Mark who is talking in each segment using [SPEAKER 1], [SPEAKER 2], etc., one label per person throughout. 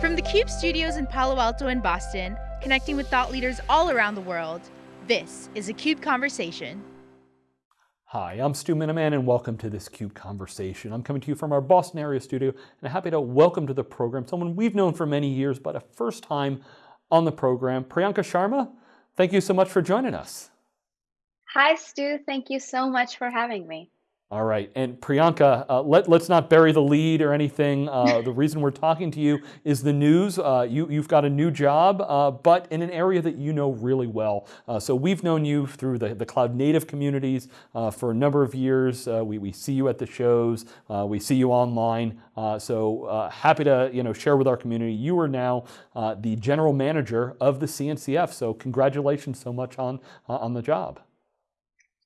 [SPEAKER 1] From the CUBE studios in Palo Alto and Boston, connecting with thought leaders all around the world, this is a CUBE Conversation.
[SPEAKER 2] Hi, I'm Stu Miniman and welcome to this CUBE Conversation. I'm coming to you from our Boston area studio and I'm happy to welcome to the program someone we've known for many years, but a first time on the program, Priyanka Sharma. Thank you so much for joining us.
[SPEAKER 3] Hi, Stu. Thank you so much for having me.
[SPEAKER 2] All right, and Priyanka, uh, let, let's not bury the lead or anything. Uh, the reason we're talking to you is the news. Uh, you, you've got a new job, uh, but in an area that you know really well. Uh, so we've known you through the, the cloud native communities uh, for a number of years. we, we see you at the shows, we see you online. so happy to you know, share with our community. You are now the general manager of the CNCF, so congratulations so much on, on the job.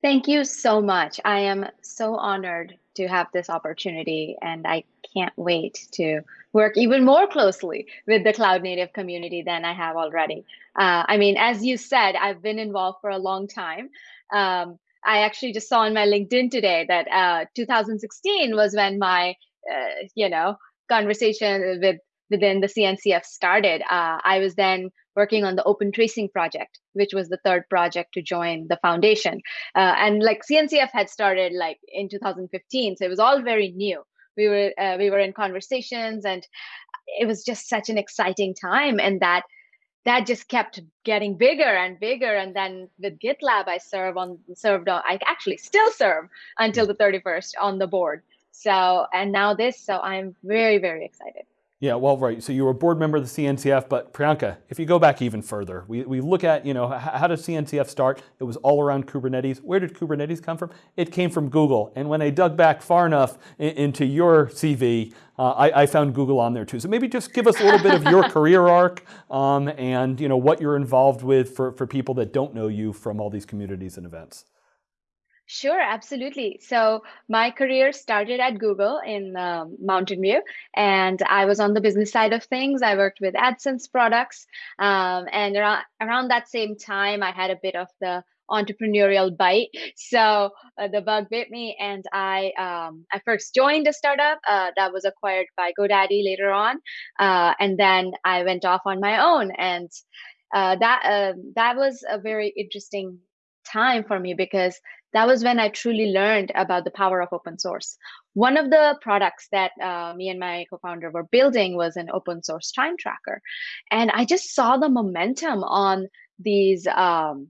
[SPEAKER 3] Thank you so much. I am so honored to have this opportunity, and I can't wait to work even more closely with the cloud native community than I have already. Uh, I mean, as you said, I've been involved for a long time. Um, I actually just saw on my LinkedIn today that uh, 2016 was when my, uh, you know, conversation with within the CNCF started. Uh, I was then working on the open tracing project which was the third project to join the foundation. Uh, and like cncf had started like in 2015 so it was all very new. We were uh, we were in conversations and it was just such an exciting time and that that just kept getting bigger and bigger and then with gitlab i serve on served on i actually still serve until the 31st on the board. So and now this so i'm very very excited
[SPEAKER 2] yeah, well, right. So you were a board member of the CNCF, but Priyanka, if you go back even further, we, we look at, you know, how did CNCF start? It was all around Kubernetes. Where did Kubernetes come from? It came from Google. And when I dug back far enough in, into your CV, uh, I, I, found Google on there too. So maybe just give us a little bit of your career arc um, and, you know, what you're involved with for, for people that don't know you from all these communities and events.
[SPEAKER 3] Sure, absolutely. So my career started at Google in um, Mountain View, and I was on the business side of things. I worked with AdSense products, um, and around, around that same time, I had a bit of the entrepreneurial bite. So uh, the bug bit me, and I um, I first joined a startup uh, that was acquired by GoDaddy later on, uh, and then I went off on my own, and uh, that uh, that was a very interesting time for me because that was when I truly learned about the power of open source. One of the products that uh, me and my co founder were building was an open source time tracker. And I just saw the momentum on these um,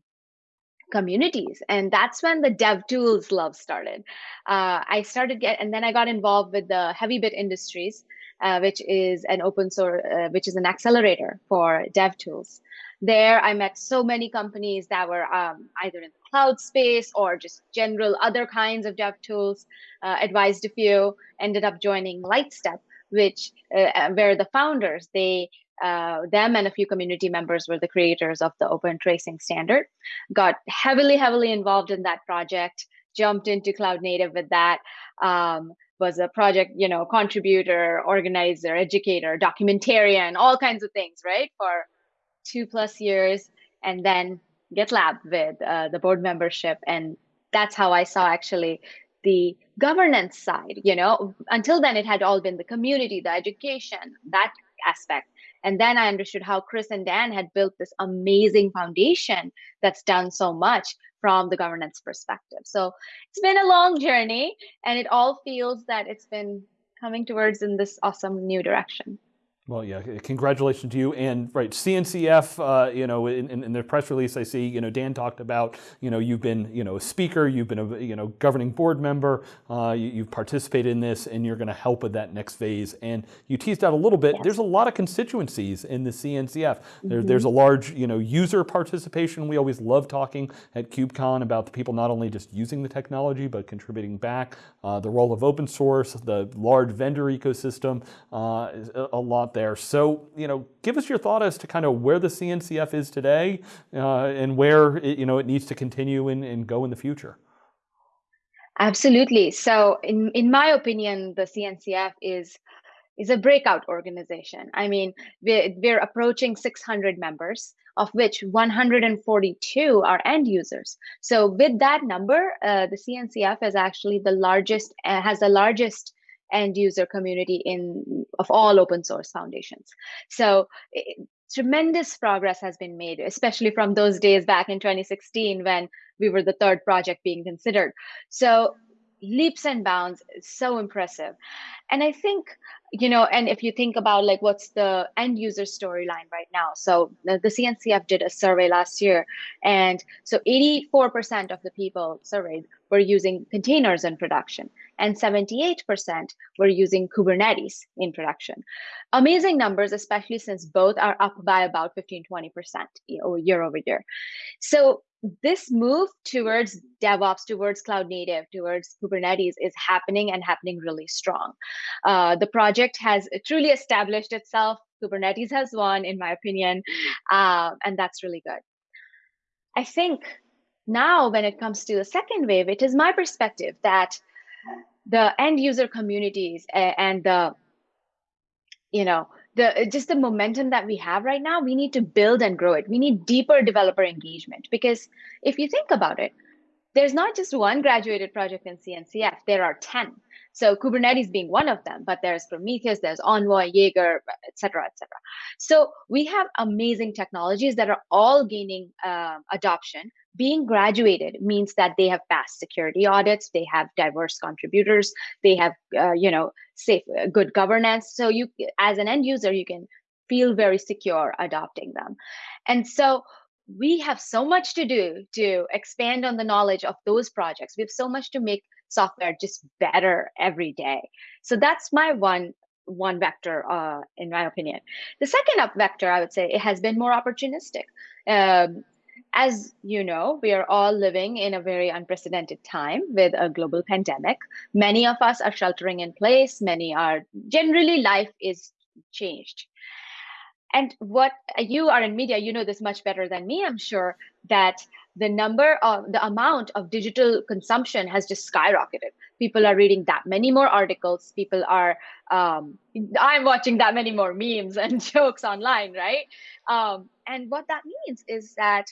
[SPEAKER 3] communities. And that's when the dev tools love started. Uh, I started get, and then I got involved with the Heavybit Industries, uh, which is an open source, uh, which is an accelerator for dev tools. There i met so many companies that were um, either in the cloud space or just general other kinds of dev tools uh, advised a few ended up joining lightstep which uh, uh, where the founders. They uh, them and a few community members were the creators of the open tracing standard. Got heavily heavily involved in that project jumped into cloud native with that um, was a project you know contributor organizer educator documentarian all kinds of things right for two plus years and then GitLab with uh, the board membership. And that's how I saw actually the governance side. You know, until then it had all been the community, the education, that aspect. And then I understood how Chris and Dan had built this amazing foundation that's done so much from the governance perspective. So it's been a long journey and it all feels that it's been coming towards in this awesome new direction.
[SPEAKER 2] Well, yeah, congratulations to you. And right, CNCF, uh, you know, in, in, the press release I see, you know, Dan talked about, you know, you've been, you know, a speaker, you've been a, you know, governing board member, uh, you, have participated in this and you're going to help with that next phase. And you teased out a little bit, there's a lot of constituencies in the CNCF. There, mm -hmm. There's a large, you know, user participation. We always love talking at KubeCon about the people not only just using the technology, but contributing back, uh, the role of open source, the large vendor ecosystem, uh, a lot there. So, you know, give us your thought as to kind of where the CNCF is today uh, and where it, you know it needs to continue and, and go in the future.
[SPEAKER 3] Absolutely. So, in in my opinion, the CNCF is is a breakout organization. I mean, we're, we're approaching 600 members, of which 142 are end users. So, with that number, uh, the CNCF is actually the largest, uh, has the largest end user community in of all open source foundations. So it, tremendous progress has been made, especially from those days back in 2016 when we were the third project being considered. So leaps and bounds so impressive. And i think you know and if you think about like what's the end user storyline right now so uh, the, the cncf did a survey last year and so 84% of the people surveyed were using containers in production and 78% were using kubernetes in production. Amazing numbers especially since both are up by about 15 20% year over year. So this move towards DevOps, towards cloud native, towards Kubernetes is happening and happening really strong. Uh, the project has truly established itself. Kubernetes has won, in my opinion, uh, and that's really good. I think now, when it comes to the second wave, it is my perspective that the end user communities and the you know the uh, just the momentum that we have right now we need to build and grow it. We need deeper developer engagement because if you think about it there's not just one graduated project in cncf there are 10 so kubernetes being one of them but there's prometheus there's envoy jaeger et cetera et cetera. So we have amazing technologies that are all gaining uh, adoption. Being graduated means that they have passed security audits they have diverse contributors they have uh, you know safe uh, good governance. So you as an end user you can feel very secure adopting them. And so we have so much to do to expand on the knowledge of those projects. We have so much to make software just better every day so that's my one one vector uh, in my opinion the second up vector i would say it has been more opportunistic um, as you know, we are all living in a very unprecedented time with a global pandemic. Many of us are sheltering in place, many are generally life is changed. And what you are in media, you know this much better than me, I'm sure, that the number of the amount of digital consumption has just skyrocketed. People are reading that many more articles. People are, um, I'm watching that many more memes and jokes online, right? Um, and what that means is that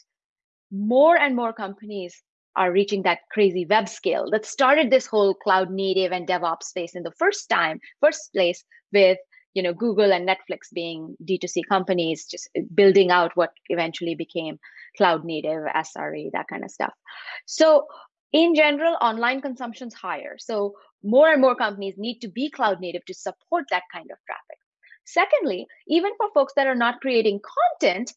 [SPEAKER 3] more and more companies are reaching that crazy web scale that started this whole cloud native and DevOps space in the first time, first place with you know Google and Netflix being D2C companies, just building out what eventually became cloud native, SRE, that kind of stuff. So in general, online consumption's higher. So more and more companies need to be cloud native to support that kind of traffic. Secondly, even for folks that are not creating content,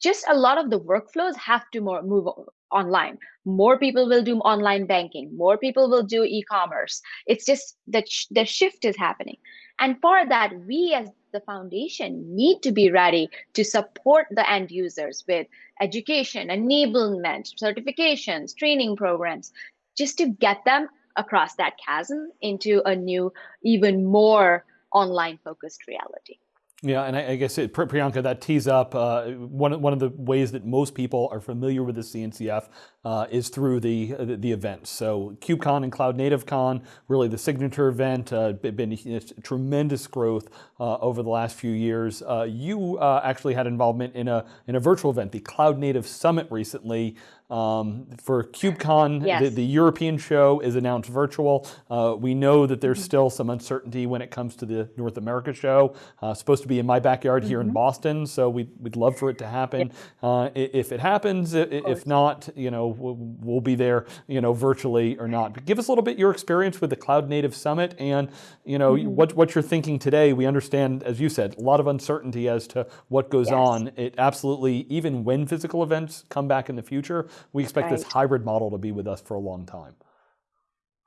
[SPEAKER 3] just a lot of the workflows have to more move online more people will do online banking more people will do e-commerce it's just that the shift is happening and for that we as the foundation need to be ready to support the end users with education enablement certifications training programs just to get them across that chasm into a new even more online focused reality
[SPEAKER 2] yeah, and I, I guess it, Priyanka, that tees up uh, one one of the ways that most people are familiar with the CNCF uh, is through the, the, the events. So KubeCon and Cloud Native Con, really the signature event, uh, been tremendous growth uh, over the last few years. Uh, you uh, actually had involvement in a in a virtual event, the Cloud Native Summit recently. Um, for KubeCon, yes. the, the, European show is announced virtual. Uh, we know that there's mm-hmm. still some uncertainty when it comes to the North America show. Uh, supposed to be in my backyard here mm-hmm. in Boston, so we'd, we'd love for it to happen. Uh, if it happens, if not, you know, we'll be there, you know, virtually or not. But give us a little bit your experience with the Cloud Native Summit and, you know, mm-hmm. what, what you're thinking today. We understand, as you said, a lot of uncertainty as to what goes yes. on. It absolutely, even when physical events come back in the future, we expect right. this hybrid model to be with us for a long time.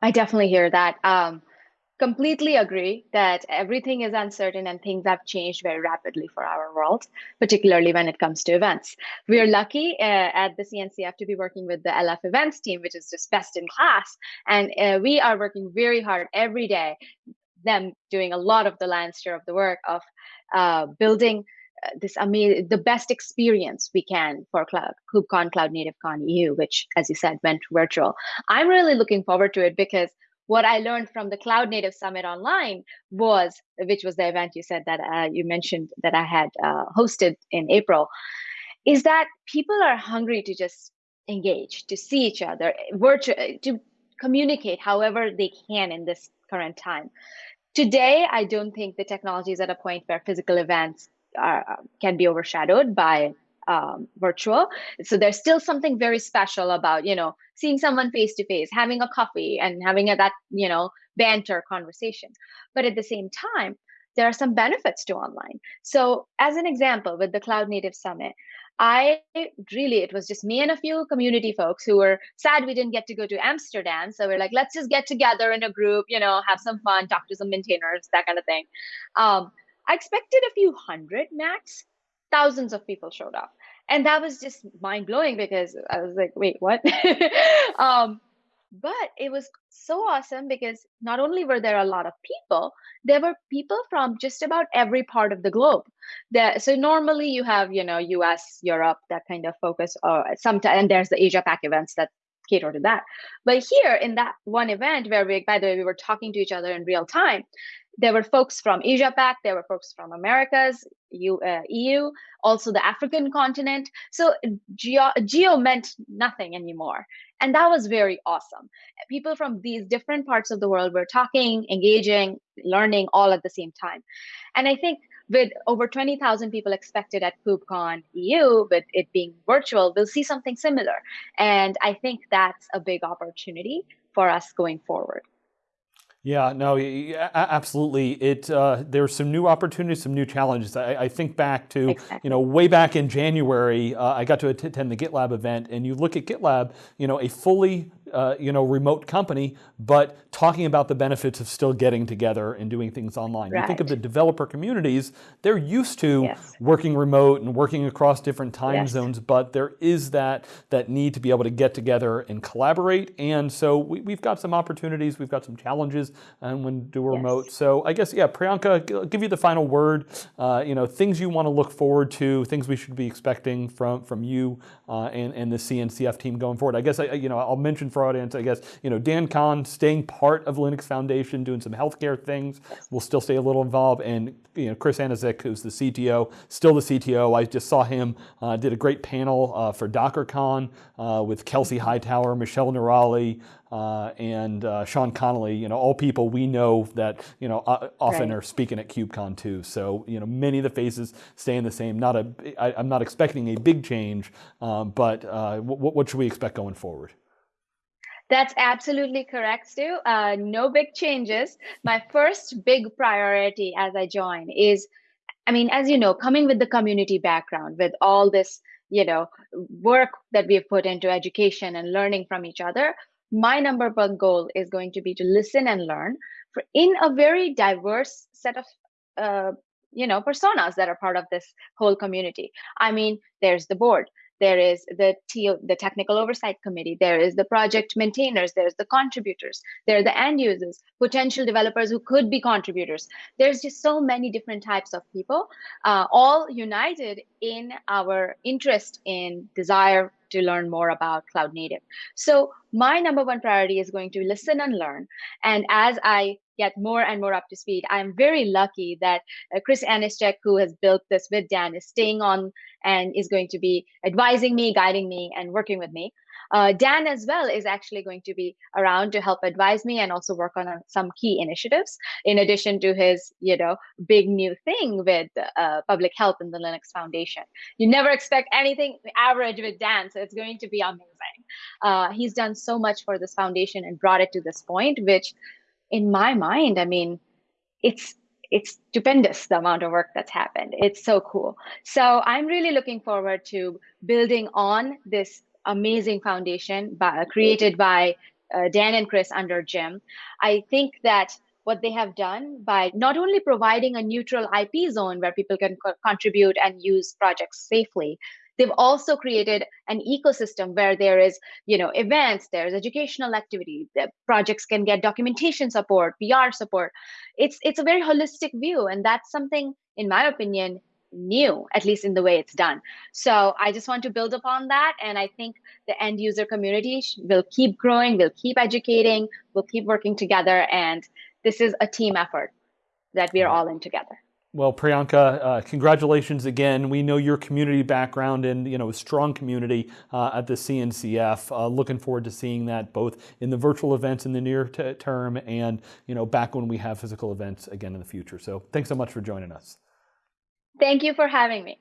[SPEAKER 3] I definitely hear that. Um, completely agree that everything is uncertain and things have changed very rapidly for our world, particularly when it comes to events. We are lucky uh, at the CNCF to be working with the LF events team, which is just best in class. And uh, we are working very hard every day, them doing a lot of the lion's share of the work of uh, building this amazing, the best experience we can for Cloud, KubeCon Cloud Native Con EU, which, as you said, went virtual. I'm really looking forward to it because what I learned from the Cloud Native Summit online was, which was the event you said that uh, you mentioned that I had uh, hosted in April, is that people are hungry to just engage, to see each other, virtual, to communicate however they can in this current time today, I don't think the technology is at a point where physical events are, can be overshadowed by um, virtual. So there's still something very special about, you know, seeing someone face to face, having a coffee and having a, that, you know, banter conversation. But at the same time, there are some benefits to online. So as an example, with the Cloud Native Summit, I really, it was just me and a few community folks who were sad we didn't get to go to Amsterdam. So we're like, let's just get together in a group, you know, have some fun, talk to some maintainers, that kind of thing. Um, I expected a few hundred max. Thousands of people showed up. And that was just mind blowing because I was like, wait, what? um, but it was so awesome because not only were there a lot of people, there were people from just about every part of the globe. That so normally you have you know U.S., Europe, that kind of focus, or sometimes and there's the Asia Pac events that cater to that. But here in that one event where we, by the way, we were talking to each other in real time, there were folks from Asia Pac, there were folks from Americas, EU, uh, EU, also the African continent. So geo, geo meant nothing anymore. And that was very awesome. People from these different parts of the world were talking, engaging, learning all at the same time. And I think with over 20,000 people expected at KubeCon EU, with it being virtual, we'll see something similar. And I think that's a big opportunity for us going forward.
[SPEAKER 2] Yeah, no, absolutely. It uh, there's some new opportunities, some new challenges. I, I think back to exactly. you know way back in January, uh, I got to attend the GitLab event, and you look at GitLab, you know, a fully uh, you know, remote company, but talking about the benefits of still getting together and doing things online. Right. You think of the developer communities, they're used to yes. working remote and working across different time yes. zones, but there is that, that need to be able to get together and collaborate. And so we, have got some opportunities, we've got some challenges and when do remote. So I guess, yeah, Priyanka, I'll give you the final word. Uh, you know, things you want to look forward to, things we should be expecting from, from you uh, and, and the CNCF team going forward. I guess, I, you know, I'll mention for audience, I guess, you know, Dan Kohn staying part of Linux Foundation, doing some healthcare things, will still stay a little involved, and you know, Chris Aniszczyk, who's the CTO, still the CTO. I just saw him, uh, did a great panel uh, for DockerCon uh, with Kelsey Hightower, Michelle Noorali, uh, and uh, Sean Connolly, you know, all people we know that, you know, often right. are speaking at KubeCon too. So, you know, many of the faces staying the same. Not a, I, I'm not expecting a big change, um, but uh, what, what should we expect going forward?
[SPEAKER 3] That's absolutely correct, Stu. Uh, no big changes. My first big priority as I join is, I mean, as you know, coming with the community background, with all this, you know, work that we've put into education and learning from each other, my number one goal is going to be to listen and learn for in a very diverse set of uh, you know personas that are part of this whole community i mean there's the board there is the T- the technical oversight committee there is the project maintainers there's the contributors there are the end users potential developers who could be contributors. There's just so many different types of people uh, all united in our interest in desire to learn more about cloud native. So my number one priority is going to listen and learn. And as i get more and more up to speed. I'm very lucky that uh, Chris Aniszczyk, who has built this with Dan, is staying on and is going to be advising me, guiding me, and working with me. Uh, Dan as well is actually going to be around to help advise me and also work on uh, some key initiatives in addition to his you know big new thing with uh, public health in the linux foundation you never expect anything average with dan so it's going to be amazing uh, he's done so much for this foundation and brought it to this point which in my mind, I mean, it's it's stupendous the amount of work that's happened. It's so cool. So I'm really looking forward to building on this amazing foundation by, created by uh, Dan and Chris under Jim. I think that what they have done by not only providing a neutral IP zone where people can co- contribute and use projects safely, They've also created an ecosystem where there is, you know, events, there's educational activity, the projects can get documentation support, PR support. It's it's a very holistic view, and that's something, in my opinion, new, at least in the way it's done. So I just want to build upon that. And I think the end user community will keep growing, will keep educating, We'll keep working together. And this is a team effort that we are all in together.
[SPEAKER 2] Well, Priyanka, uh, congratulations again. We know your community background and you know a strong community uh, at the CNCF. Uh, looking forward to seeing that both in the virtual events in the near term and you know back when we have physical events again in the future. So thanks so much for joining us.
[SPEAKER 3] Thank you for having me.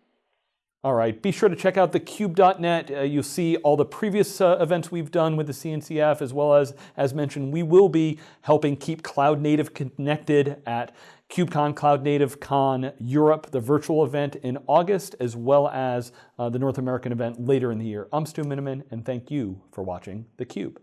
[SPEAKER 2] All right, be sure to check out thecube.net. Uh, you'll see all the previous uh, events we've done with the CNCF, as well as, as mentioned, we will be helping keep Cloud Native connected at KubeCon Cloud Native Con Europe, the virtual event in August, as well as uh, the North American event later in the year. I'm Stu Miniman, and thank you for watching theCUBE.